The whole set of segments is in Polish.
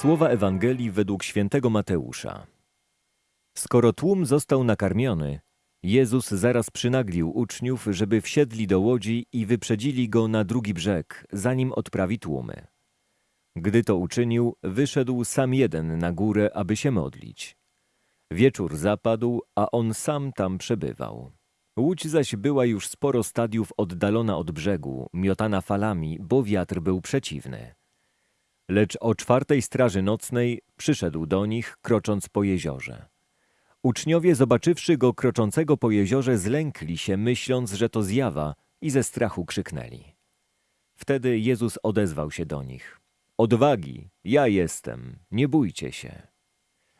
Słowa Ewangelii według świętego Mateusza. Skoro tłum został nakarmiony, Jezus zaraz przynaglił uczniów, żeby wsiedli do łodzi i wyprzedzili go na drugi brzeg, zanim odprawi tłumy. Gdy to uczynił, wyszedł sam jeden na górę, aby się modlić. Wieczór zapadł, a on sam tam przebywał. Łódź zaś była już sporo stadiów oddalona od brzegu, miotana falami, bo wiatr był przeciwny. Lecz o czwartej straży nocnej przyszedł do nich, krocząc po jeziorze. Uczniowie, zobaczywszy go kroczącego po jeziorze, zlękli się, myśląc, że to zjawa, i ze strachu krzyknęli. Wtedy Jezus odezwał się do nich. Odwagi, ja jestem, nie bójcie się.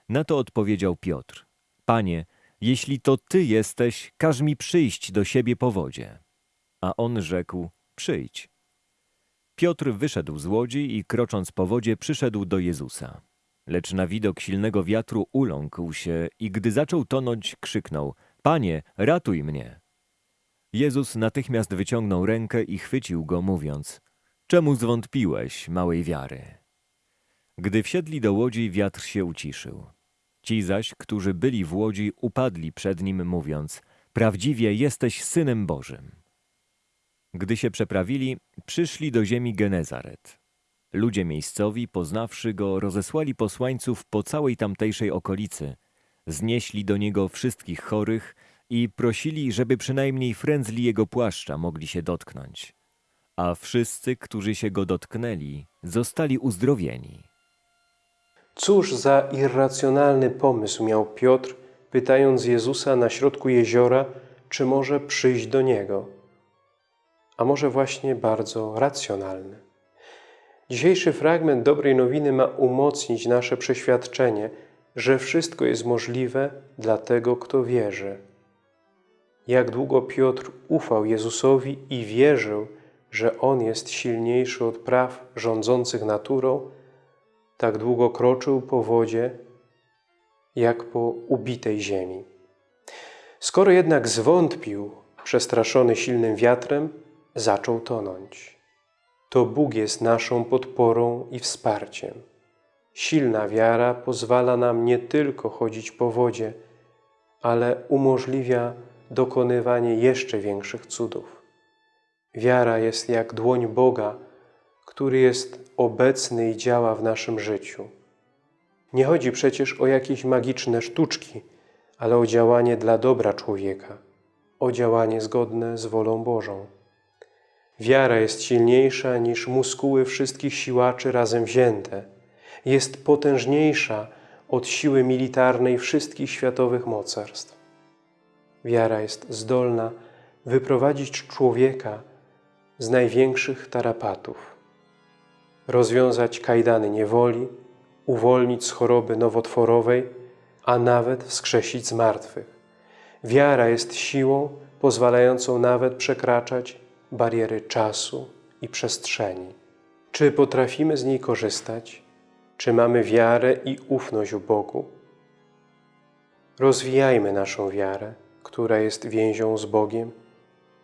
Na to odpowiedział Piotr. Panie, jeśli to Ty jesteś, każ mi przyjść do siebie po wodzie. A on rzekł, przyjdź. Piotr wyszedł z łodzi i krocząc po wodzie przyszedł do Jezusa. Lecz na widok silnego wiatru uląkł się i gdy zaczął tonąć, krzyknął, Panie, ratuj mnie! Jezus natychmiast wyciągnął rękę i chwycił go, mówiąc, Czemu zwątpiłeś, małej wiary? Gdy wsiedli do łodzi, wiatr się uciszył. Ci zaś, którzy byli w łodzi, upadli przed nim, mówiąc, Prawdziwie jesteś Synem Bożym. Gdy się przeprawili, przyszli do ziemi Genezaret. Ludzie miejscowi, poznawszy go, rozesłali posłańców po całej tamtejszej okolicy. Znieśli do niego wszystkich chorych i prosili, żeby przynajmniej frędzli jego płaszcza mogli się dotknąć. A wszyscy, którzy się go dotknęli, zostali uzdrowieni. Cóż za irracjonalny pomysł miał Piotr, pytając Jezusa na środku jeziora, czy może przyjść do Niego. A może właśnie bardzo racjonalny. Dzisiejszy fragment dobrej nowiny ma umocnić nasze przeświadczenie, że wszystko jest możliwe dla tego, kto wierzy. Jak długo Piotr ufał Jezusowi i wierzył, że On jest silniejszy od praw rządzących naturą, tak długo kroczył po wodzie, jak po ubitej ziemi. Skoro jednak zwątpił, przestraszony silnym wiatrem, zaczął tonąć. To Bóg jest naszą podporą i wsparciem. Silna wiara pozwala nam nie tylko chodzić po wodzie, ale umożliwia dokonywanie jeszcze większych cudów. Wiara jest jak dłoń Boga, który jest obecny i działa w naszym życiu. Nie chodzi przecież o jakieś magiczne sztuczki, ale o działanie dla dobra człowieka, o działanie zgodne z wolą Bożą. Wiara jest silniejsza niż muskuły wszystkich siłaczy razem wzięte. Jest potężniejsza od siły militarnej wszystkich światowych mocarstw. Wiara jest zdolna wyprowadzić człowieka z największych tarapatów, rozwiązać kajdany niewoli, uwolnić z choroby nowotworowej, a nawet wskrzesić z martwych. Wiara jest siłą pozwalającą nawet przekraczać bariery czasu i przestrzeni. Czy potrafimy z niej korzystać? Czy mamy wiarę i ufność u Bogu? Rozwijajmy naszą wiarę, która jest więzią z Bogiem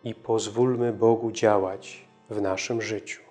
i pozwólmy Bogu działać w naszym życiu.